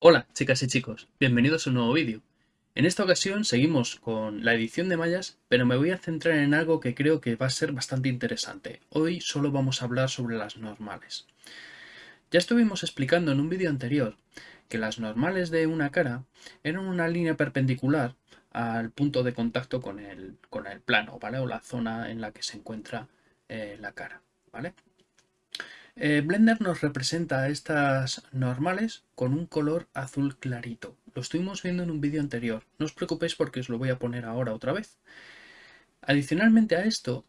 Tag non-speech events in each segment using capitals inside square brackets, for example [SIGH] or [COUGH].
Hola chicas y chicos, bienvenidos a un nuevo vídeo. En esta ocasión seguimos con la edición de mallas, pero me voy a centrar en algo que creo que va a ser bastante interesante. Hoy solo vamos a hablar sobre las normales. Ya estuvimos explicando en un vídeo anterior que las normales de una cara eran una línea perpendicular al punto de contacto con el, con el plano, ¿vale? O la zona en la que se encuentra eh, la cara, ¿vale? Eh, Blender nos representa estas normales con un color azul clarito. Lo estuvimos viendo en un vídeo anterior. No os preocupéis porque os lo voy a poner ahora otra vez. Adicionalmente a esto,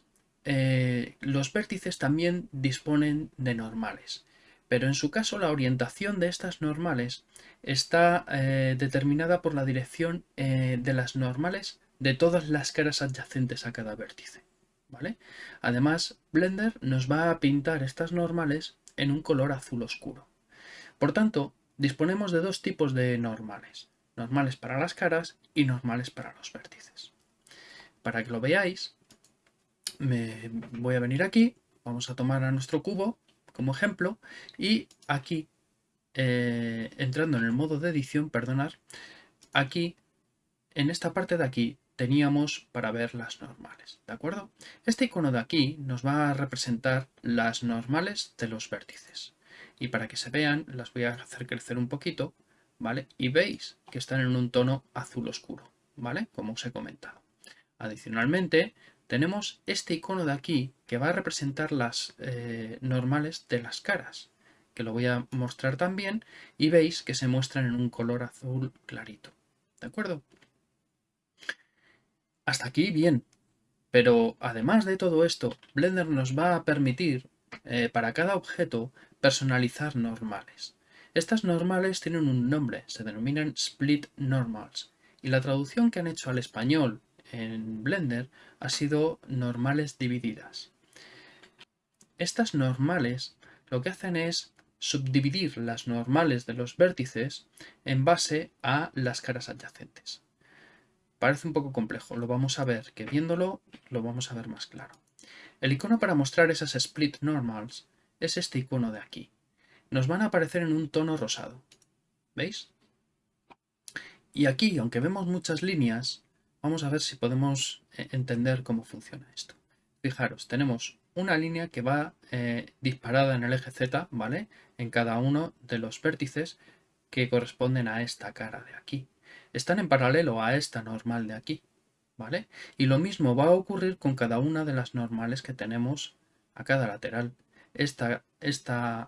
eh, los vértices también disponen de normales. Pero en su caso la orientación de estas normales está eh, determinada por la dirección de las normales de todas las caras adyacentes a cada vértice. Además, Blender nos va a pintar estas normales en un color azul oscuro. Por tanto, disponemos de dos tipos de normales. Normales para las caras y normales para los vértices. Para que lo veáis, me voy a venir aquí, vamos a tomar a nuestro cubo como ejemplo y aquí, eh, entrando en el modo de edición, perdonar, aquí, en esta parte de aquí, teníamos para ver las normales, ¿de acuerdo? Este icono de aquí nos va a representar las normales de los vértices. Y para que se vean, las voy a hacer crecer un poquito, ¿vale? Y veis que están en un tono azul oscuro, ¿vale? Como os he comentado. Adicionalmente, tenemos este icono de aquí que va a representar las eh, normales de las caras, que lo voy a mostrar también, y veis que se muestran en un color azul clarito, ¿de acuerdo? Hasta aquí bien, pero además de todo esto, Blender nos va a permitir eh, para cada objeto personalizar normales. Estas normales tienen un nombre, se denominan Split Normals, y la traducción que han hecho al español en Blender ha sido normales divididas. Estas normales lo que hacen es subdividir las normales de los vértices en base a las caras adyacentes. Parece un poco complejo, lo vamos a ver, que viéndolo lo vamos a ver más claro. El icono para mostrar esas split normals es este icono de aquí. Nos van a aparecer en un tono rosado. ¿Veis? Y aquí, aunque vemos muchas líneas, vamos a ver si podemos eh, entender cómo funciona esto. Fijaros, tenemos una línea que va eh, disparada en el eje Z, ¿vale? En cada uno de los vértices que corresponden a esta cara de aquí están en paralelo a esta normal de aquí, ¿vale? Y lo mismo va a ocurrir con cada una de las normales que tenemos a cada lateral. Esta, esta,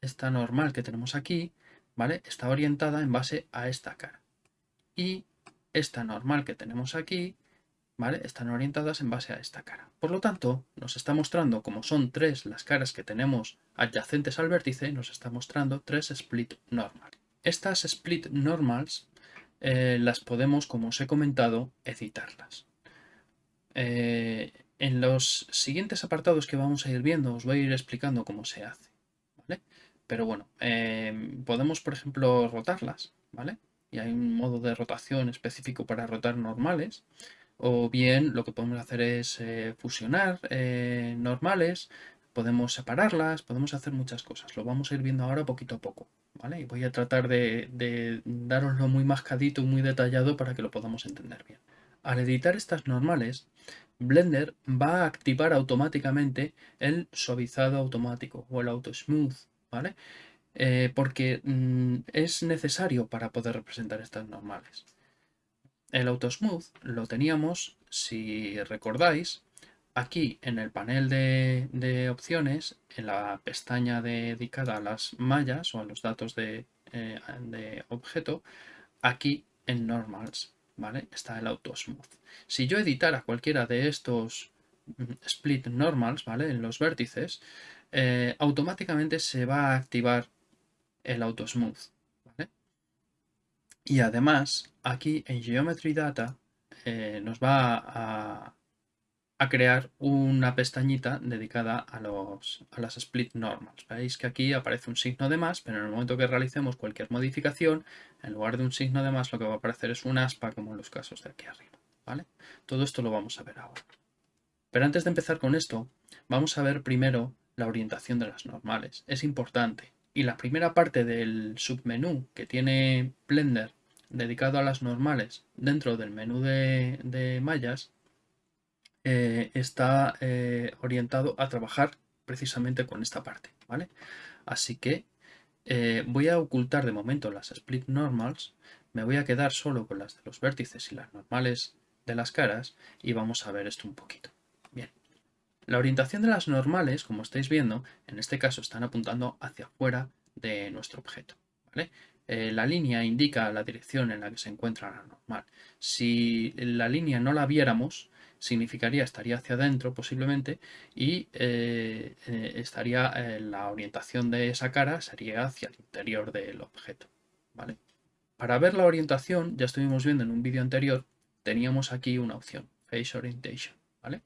esta normal que tenemos aquí, ¿vale? Está orientada en base a esta cara. Y esta normal que tenemos aquí, ¿vale? Están orientadas en base a esta cara. Por lo tanto, nos está mostrando, como son tres las caras que tenemos adyacentes al vértice, nos está mostrando tres split normal. Estas split normals eh, las podemos, como os he comentado, editarlas. Eh, en los siguientes apartados que vamos a ir viendo os voy a ir explicando cómo se hace. Pero bueno, eh, podemos por ejemplo rotarlas, ¿vale? Y hay un modo de rotación específico para rotar normales. O bien lo que podemos hacer es fusionar normales, podemos separarlas, podemos hacer muchas cosas. Lo vamos a ir viendo ahora poquito a poco. Y voy a tratar de, de daroslo muy mascadito, muy detallado para que lo podamos entender bien. Al editar estas normales, Blender va a activar automáticamente el suavizado automático o el auto smooth, ¿vale? Eh, porque mm, es necesario para poder representar estas normales. El auto smooth lo teníamos, si recordáis, Aquí en el panel de, opciones, en la pestaña dedicada a las mallas o a los datos de, eh, objeto, aquí en Normals, ¿vale? Está el Auto Smooth. Si yo editara cualquiera de estos mm, Split Normals, ¿vale? En los vértices, eh, automáticamente se va a activar el Auto Smooth, Y además, aquí en Geometry Data eh, nos va a, a crear una pestañita dedicada a, los, a las split normals. Veis que aquí aparece un signo de más, pero en el momento que realicemos cualquier modificación, en lugar de un signo de más, lo que va a aparecer es un aspa, como en los casos de aquí arriba. ¿vale? Todo esto lo vamos a ver ahora. Pero antes de empezar con esto, vamos a ver primero la orientación de las normales. Es importante. Y la primera parte del submenú que tiene Blender dedicado a las normales dentro del menú de, mallas eh, está eh, orientado a trabajar precisamente con esta parte, ¿vale? Así que eh, voy a ocultar de momento las split normals, me voy a quedar solo con las de los vértices y las normales de las caras y vamos a ver esto un poquito. La orientación de las normales, como estáis viendo, en este caso están apuntando hacia afuera de nuestro objeto. Eh, la línea indica la dirección en la que se encuentra la normal. Si la línea no la viéramos, significaría estaría hacia adentro posiblemente y eh, eh, estaría la orientación de esa cara sería hacia el interior del objeto. ¿vale? Para ver la orientación, ya estuvimos viendo en un vídeo anterior, teníamos aquí una opción, Face Orientation, ¿vale?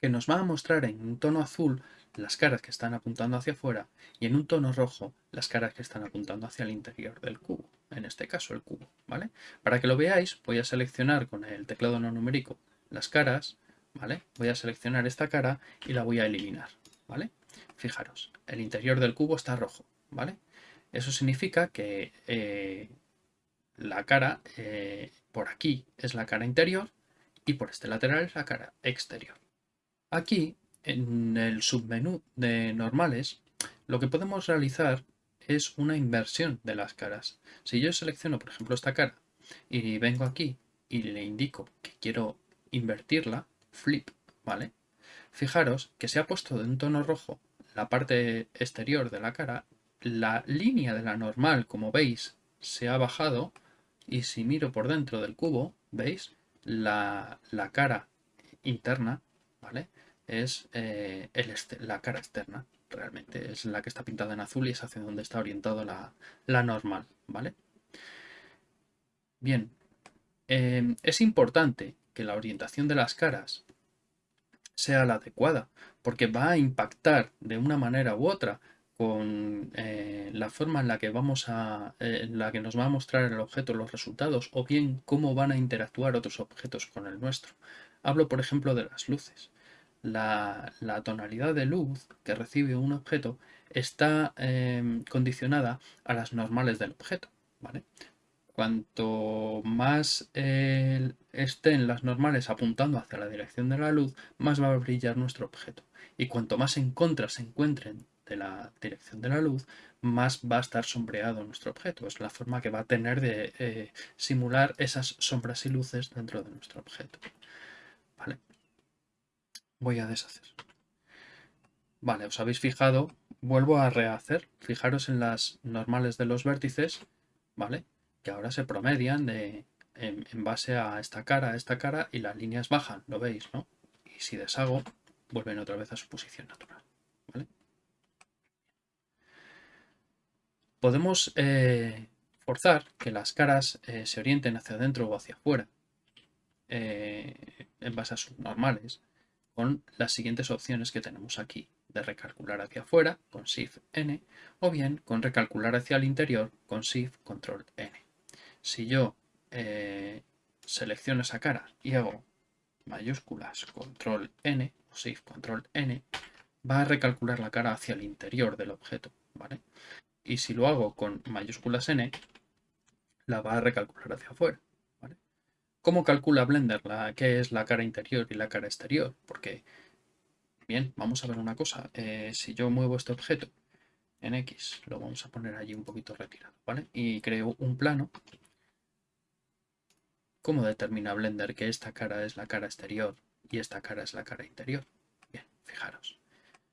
Que nos va a mostrar en un tono azul las caras que están apuntando hacia afuera y en un tono rojo las caras que están apuntando hacia el interior del cubo, en este caso el cubo, ¿vale? Para que lo veáis voy a seleccionar con el teclado no numérico las caras, ¿vale? Voy a seleccionar esta cara y la voy a eliminar, ¿vale? Fijaros, el interior del cubo está rojo, ¿vale? Eso significa que eh, la cara eh, por aquí es la cara interior y por este lateral es la cara exterior. Aquí en el submenú de normales, lo que podemos realizar es una inversión de las caras. Si yo selecciono, por ejemplo, esta cara y vengo aquí y le indico que quiero invertirla, flip, ¿vale? Fijaros que se ha puesto de un tono rojo la parte exterior de la cara, la línea de la normal, como veis, se ha bajado y si miro por dentro del cubo, ¿veis? La, la cara interna, ¿vale? Es eh, la cara externa, realmente. Es la que está pintada en azul y es hacia donde está orientado la, normal, ¿vale? Bien, em, es importante que la orientación de las caras sea la adecuada, porque va a impactar de una manera u otra con eh, la forma en la que vamos a eh, en la que nos va a mostrar el objeto los resultados o bien cómo van a interactuar otros objetos con el nuestro. Hablo por ejemplo de las luces la, tonalidad de luz que recibe un objeto está em, condicionada a las normales del objeto. ¿vale? Cuanto más estén las normales apuntando hacia la dirección de la luz, más va a brillar nuestro objeto. Y cuanto más en contra se encuentren de la dirección de la luz, más va a estar sombreado nuestro objeto. Es la forma que va a tener de eh, simular esas sombras y luces dentro de nuestro objeto. ¿Vale? Voy a deshacer. Vale, os habéis fijado, vuelvo a rehacer. Fijaros en las normales de los vértices, ¿vale? Que ahora se promedian de, en, base a esta cara, a esta cara, y las líneas bajan, lo veis, ¿no? Y si deshago, vuelven otra vez a su posición natural, ¿vale? Podemos eh, forzar que las caras eh, se orienten hacia adentro o hacia afuera, eh, en base a sus normales con las siguientes opciones que tenemos aquí, de recalcular hacia afuera con Shift N o bien con recalcular hacia el interior con Shift Control N. Si yo eh, selecciono esa cara y hago mayúsculas Control N o Shift Control N, va a recalcular la cara hacia el interior del objeto. ¿vale? Y si lo hago con mayúsculas N, la va a recalcular hacia afuera. ¿Cómo calcula Blender la, qué es la cara interior y la cara exterior? Porque, bien, vamos a ver una cosa. Eh, si yo muevo este objeto en X, lo vamos a poner allí un poquito retirado, ¿vale? Y creo un plano. ¿Cómo determina Blender que esta cara es la cara exterior y esta cara es la cara interior? Bien, fijaros.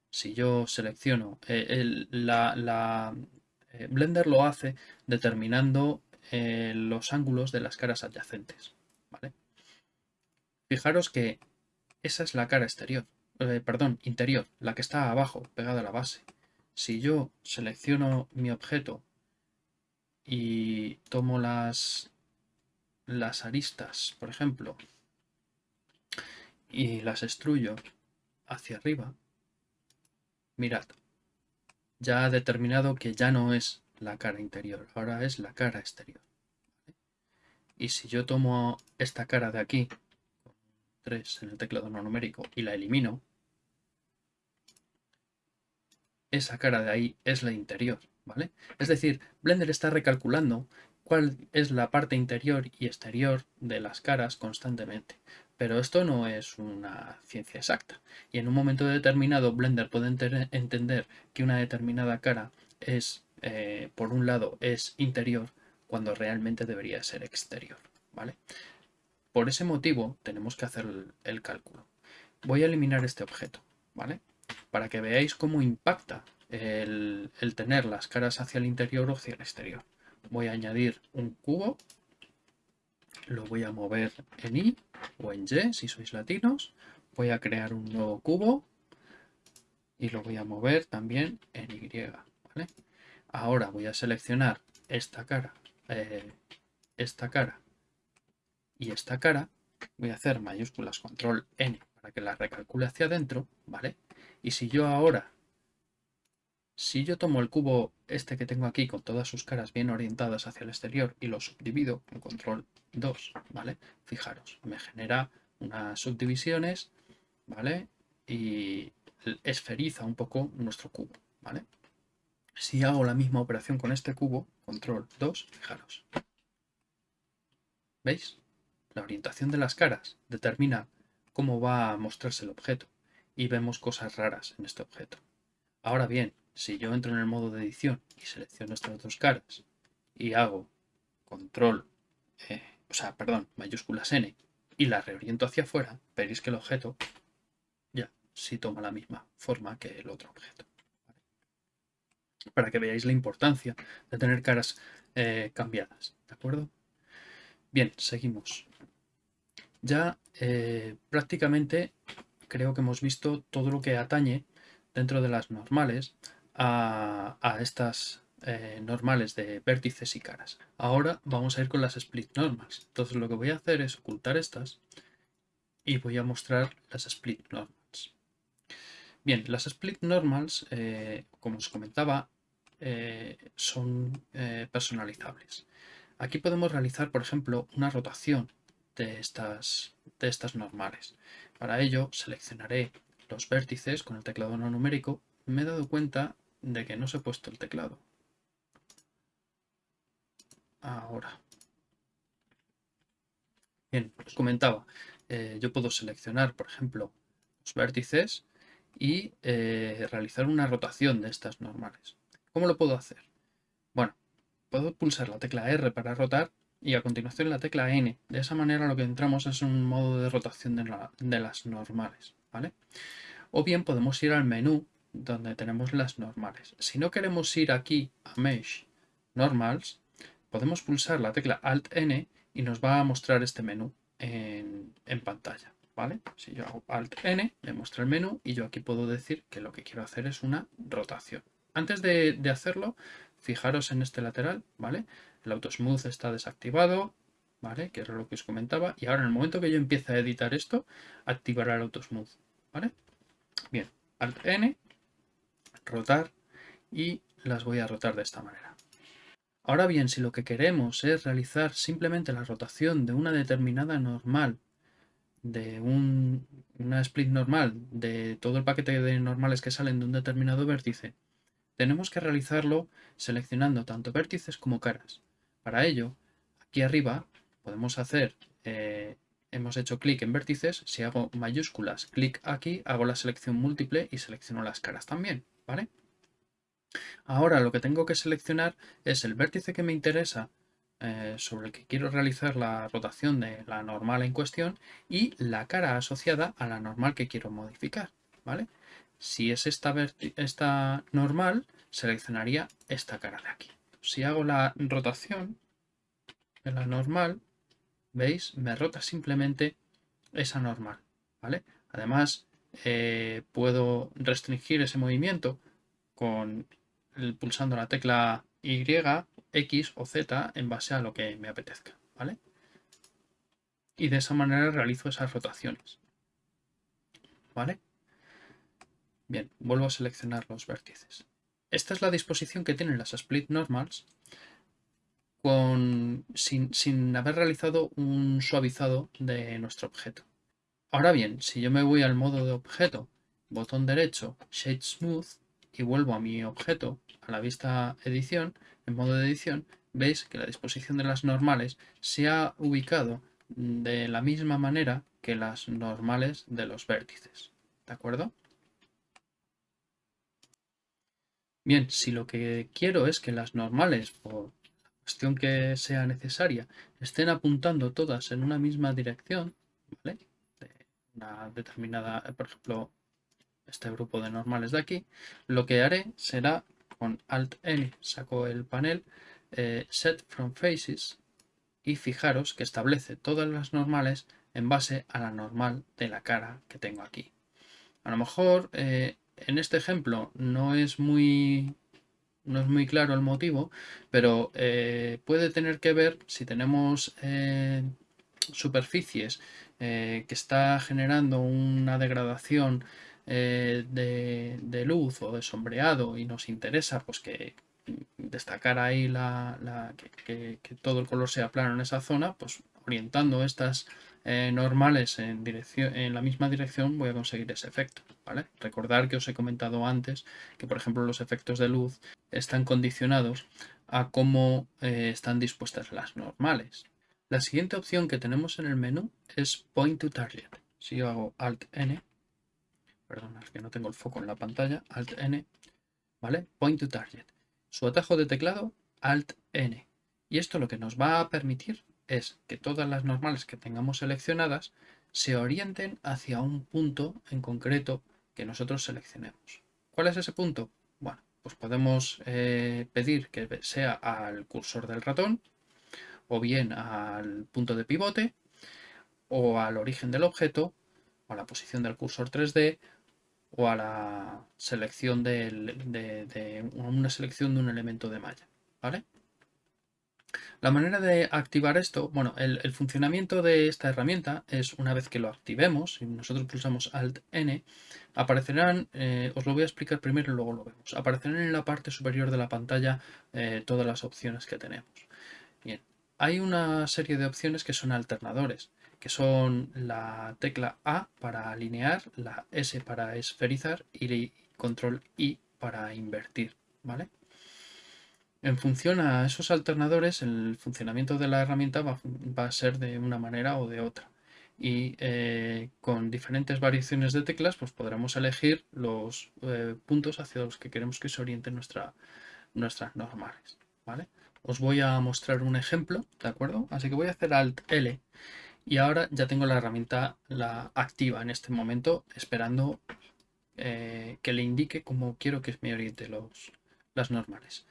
Si yo selecciono, eh, eh, Blender lo hace determinando los ángulos de las caras adyacentes. Fijaros que esa es la cara exterior, eh, perdón, interior, la que está abajo, pegada a la base. Si yo selecciono mi objeto y tomo las, las aristas, por ejemplo, y las extruyo hacia arriba, mirad, ya ha determinado que ya no es la cara interior, ahora es la cara exterior. Y si yo tomo esta cara de aquí, 3 en el teclado no numérico y la elimino, esa cara de ahí es la interior, ¿vale? Es decir, Blender está recalculando cuál es la parte interior y exterior de las caras constantemente. Pero esto no es una ciencia exacta. Y en un momento determinado Blender puede entender que una determinada cara es, eh, por un lado, es interior cuando realmente debería ser exterior. ¿vale? Por ese motivo tenemos que hacer el, cálculo. Voy a eliminar este objeto, ¿vale? Para que veáis cómo impacta el, tener las caras hacia el interior o hacia el exterior. Voy a añadir un cubo lo voy a mover en Y o en Y si sois latinos. Voy a crear un nuevo cubo y lo voy a mover también en Y. Ahora voy a seleccionar esta cara, eh, esta cara y esta cara. Voy a hacer mayúsculas control N para que la recalcule hacia adentro, ¿vale? Y si yo ahora si yo tomo el cubo este que tengo aquí con todas sus caras bien orientadas hacia el exterior y lo subdivido con control 2, ¿vale? Fijaros, me genera unas subdivisiones, ¿vale? Y esferiza un poco nuestro cubo, ¿vale? Si hago la misma operación con este cubo, control 2, fijaros. ¿Veis? La orientación de las caras determina cómo va a mostrarse el objeto y vemos cosas raras en este objeto. Ahora bien, si yo entro en el modo de edición y selecciono estas dos caras y hago control, eh, o sea, perdón, mayúsculas N y la reoriento hacia afuera, veréis que el objeto ya sí toma la misma forma que el otro objeto. Para que veáis la importancia de tener caras eh, cambiadas, ¿de acuerdo? Bien, seguimos. Ya eh, prácticamente creo que hemos visto todo lo que atañe dentro de las normales a, estas eh, normales de vértices y caras. Ahora vamos a ir con las split normals. Entonces lo que voy a hacer es ocultar estas y voy a mostrar las split normals. Bien, las split normals, eh, como os comentaba, son personalizables. Aquí podemos realizar, por ejemplo, una rotación de estas, de estas normales. Para ello seleccionaré los vértices con el teclado no numérico. Me he dado cuenta de que no se ha puesto el teclado. Ahora. Bien, os comentaba, eh, yo puedo seleccionar, por ejemplo, los vértices y eh, realizar una rotación de estas normales. ¿Cómo lo puedo hacer? Bueno, puedo pulsar la tecla R para rotar y a continuación la tecla N. De esa manera lo que entramos es un modo de rotación de, de las normales. ¿vale? O bien podemos ir al menú donde tenemos las normales. Si no queremos ir aquí a Mesh Normals, podemos pulsar la tecla Alt-N y nos va a mostrar este menú en, pantalla. ¿vale? Si yo hago Alt-N, me muestra el menú y yo aquí puedo decir que lo que quiero hacer es una rotación. Antes de, de hacerlo, fijaros en este lateral, ¿vale? El Autosmooth está desactivado, ¿vale? Que era lo que os comentaba. Y ahora en el momento que yo empiece a editar esto, activará el Autosmooth, ¿vale? Bien, Alt-N rotar y las voy a rotar de esta manera. Ahora bien, si lo que queremos es realizar simplemente la rotación de una determinada normal, de una split normal, de todo el paquete de normales que salen de un determinado vértice, tenemos que realizarlo seleccionando tanto vértices como caras. Para ello, aquí arriba podemos hacer, eh, hemos hecho clic en vértices, si hago mayúsculas, clic aquí, hago la selección múltiple y selecciono las caras también. ¿vale? Ahora lo que tengo que seleccionar es el vértice que me interesa eh, sobre el que quiero realizar la rotación de la normal en cuestión y la cara asociada a la normal que quiero modificar, ¿vale? Si es esta, esta normal, seleccionaría esta cara de aquí. Si hago la rotación de la normal, ¿veis? Me rota simplemente esa normal, ¿vale? Además, eh, puedo restringir ese movimiento con pulsando la tecla Y, X o Z en base a lo que me apetezca, ¿vale? Y de esa manera realizo esas rotaciones, ¿vale? Bien, vuelvo a seleccionar los vértices. Esta es la disposición que tienen las split normals con, sin, sin haber realizado un suavizado de nuestro objeto. Ahora bien, si yo me voy al modo de objeto, botón derecho, Shade Smooth, y vuelvo a mi objeto, a la vista edición, en modo de edición, veis que la disposición de las normales se ha ubicado de la misma manera que las normales de los vértices. ¿De acuerdo? Bien, si lo que quiero es que las normales, por cuestión que sea necesaria, estén apuntando todas en una misma dirección, ¿vale? De una determinada, por ejemplo, este grupo de normales de aquí, lo que haré será con Alt-N, saco el panel, eh, Set from Faces, y fijaros que establece todas las normales en base a la normal de la cara que tengo aquí. A lo mejor eh, en este ejemplo no es muy no es muy claro el motivo, pero eh, puede tener que ver si tenemos superficies que está generando una degradación eh, de, luz o de sombreado y nos interesa pues que destacar ahí la, que, todo el color sea plano en esa zona, pues orientando estas eh, normales en, dirección, en la misma dirección voy a conseguir ese efecto. ¿vale? Recordar que os he comentado antes que por ejemplo los efectos de luz están condicionados a cómo eh, están dispuestas las normales. La siguiente opción que tenemos en el menú es Point to Target. Si yo hago Alt N, perdón, es que no tengo el foco en la pantalla, Alt N, ¿vale? Point to Target. Su atajo de teclado, Alt N. Y esto lo que nos va a permitir es que todas las normales que tengamos seleccionadas se orienten hacia un punto en concreto que nosotros seleccionemos. ¿Cuál es ese punto? Bueno, pues podemos eh, pedir que sea al cursor del ratón, o bien al punto de pivote, o al origen del objeto, o a la posición del cursor 3D, o a la selección de, una selección de un elemento de malla. ¿vale? La manera de activar esto, bueno, el, funcionamiento de esta herramienta es una vez que lo activemos, y nosotros pulsamos Alt-N, aparecerán, eh, os lo voy a explicar primero y luego lo vemos, aparecerán en la parte superior de la pantalla eh, todas las opciones que tenemos. Bien, hay una serie de opciones que son alternadores que son la tecla A para alinear, la S para esferizar y control I para invertir, ¿vale? En función a esos alternadores, el funcionamiento de la herramienta va, a ser de una manera o de otra. Y eh, con diferentes variaciones de teclas, pues podremos elegir los eh, puntos hacia los que queremos que se orienten nuestra, nuestras normales, ¿vale? Os voy a mostrar un ejemplo, ¿de acuerdo? Así que voy a hacer Alt L y ahora ya tengo la herramienta la activa en este momento, esperando eh, que le indique cómo quiero que me oriente los, las normales.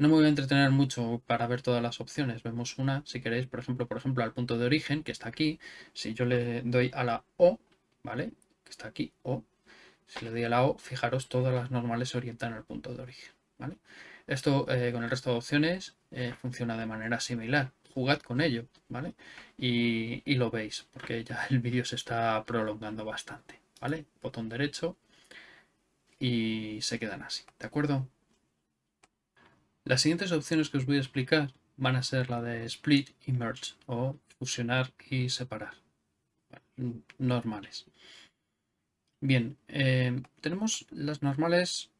No me voy a entretener mucho para ver todas las opciones. Vemos una, si queréis, por ejemplo, por ejemplo, al punto de origen, que está aquí. Si yo le doy a la O, ¿vale? Que está aquí, O. Si le doy a la O, fijaros, todas las normales se orientan al punto de origen, ¿vale? Esto eh, con el resto de opciones eh, funciona de manera similar jugad con ello, ¿vale? Y, lo veis, porque ya [LAUGHS] el vídeo se está prolongando bastante, ¿vale? Botón derecho y se quedan así, ¿de acuerdo? Las siguientes opciones que os voy a explicar van a ser la de split y merge, o fusionar y separar, normales. Bien, eh, tenemos las normales,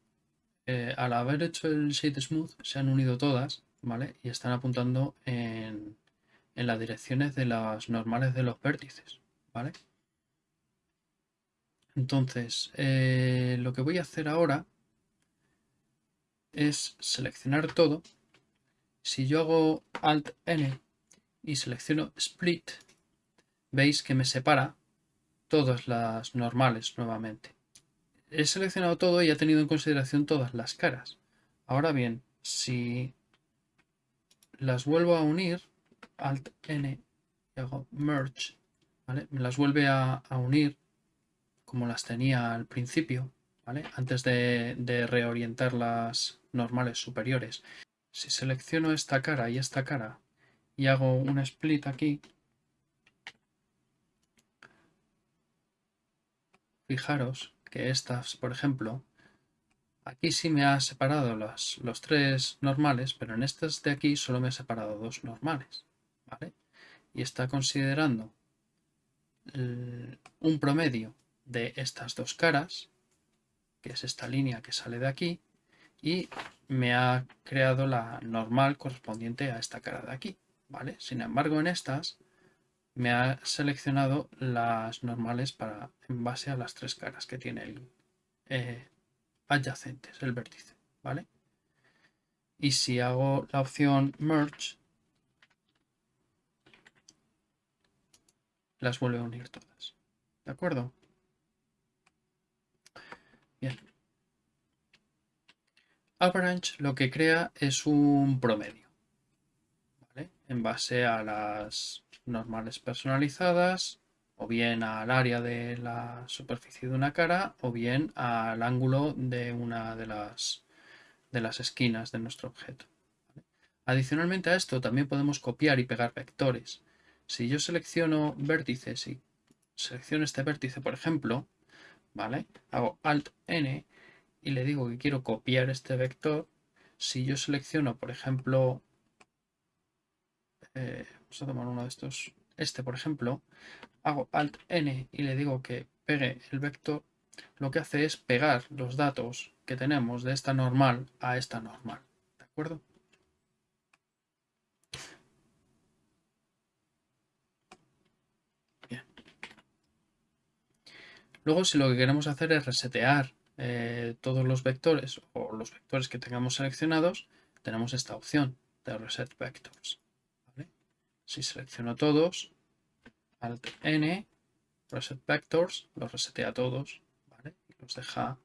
eh, al haber hecho el shade smooth, se han unido todas, ¿vale? Y están apuntando en, las direcciones de las normales de los vértices, ¿vale? Entonces, eh, lo que voy a hacer ahora es seleccionar todo. Si yo hago Alt-N y selecciono Split, veis que me separa todas las normales nuevamente. He seleccionado todo y he tenido en consideración todas las caras. Ahora bien, si las vuelvo a unir, Alt N, y hago Merge, ¿vale? Me las vuelve a, unir como las tenía al principio, ¿vale? Antes de, de reorientar las normales superiores. Si selecciono esta cara y esta cara y hago un split aquí, fijaros que estas, por ejemplo, Aquí sí me ha separado los, tres normales, pero en estas de aquí solo me ha separado dos normales. ¿vale? Y está considerando un promedio de estas dos caras, que es esta línea que sale de aquí, y me ha creado la normal correspondiente a esta cara de aquí, ¿vale? Sin embargo, en estas me ha seleccionado las normales para, en base a las tres caras que tiene el eh, adyacentes, el vértice, ¿vale? Y si hago la opción Merge, las vuelve a unir todas. ¿De acuerdo? Bien. Avalanche lo que crea es un promedio. En base a las normales personalizadas, o bien al área de la superficie de una cara, o bien al ángulo de una de las, de las esquinas de nuestro objeto. Adicionalmente a esto también podemos copiar y pegar vectores. Si yo selecciono vértices y selecciono este vértice, por ejemplo, ¿vale? Hago Alt N y le digo que quiero copiar este vector. Si yo selecciono, por ejemplo, eh, vamos a tomar uno de estos, este por ejemplo, hago Alt N y le digo que pegue el vector, lo que hace es pegar los datos que tenemos de esta normal a esta normal. ¿De acuerdo? Luego, si lo que queremos hacer es resetear eh, todos los vectores o los vectores que tengamos seleccionados, tenemos esta opción de Reset Vectors. Si selecciono todos, Alt N, Reset Vectors, los resetea todos y los deja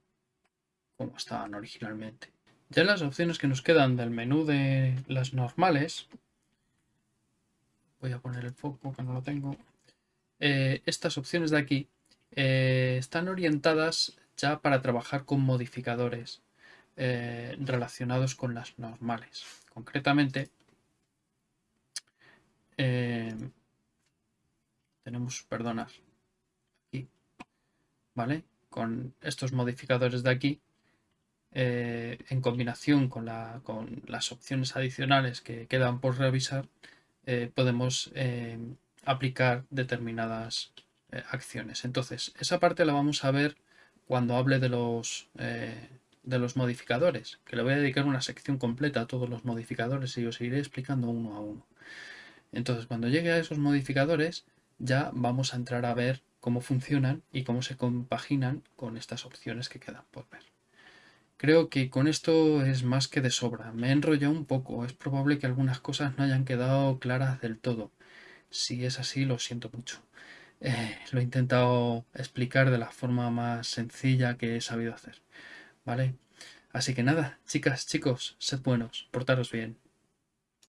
como estaban originalmente. Ya las opciones que nos quedan del menú de las normales, voy a poner el foco que no lo tengo, eh, estas opciones de aquí eh, están orientadas ya para trabajar con modificadores eh, relacionados con las normales. Concretamente, eh, tenemos, perdonar, aquí, ¿vale? Con estos modificadores de aquí, en combinación con, con, las opciones adicionales que quedan por revisar, podemos aplicar determinadas eh, acciones. Entonces, esa parte la vamos a ver cuando hable de los, eh, de los modificadores, que le voy a dedicar una sección completa a todos los modificadores y os iré explicando uno a uno. Entonces, cuando llegue a esos modificadores, ya vamos a entrar a ver cómo funcionan y cómo se compaginan con estas opciones que quedan por ver. Creo que con esto es más que de sobra. Me he enrollado un poco. Es probable que algunas cosas no hayan quedado claras del todo. Si es así, lo siento mucho. Eh, lo he intentado explicar de la forma más sencilla que he sabido hacer. ¿Vale? Así que nada, chicas, chicos, sed buenos, portaros bien.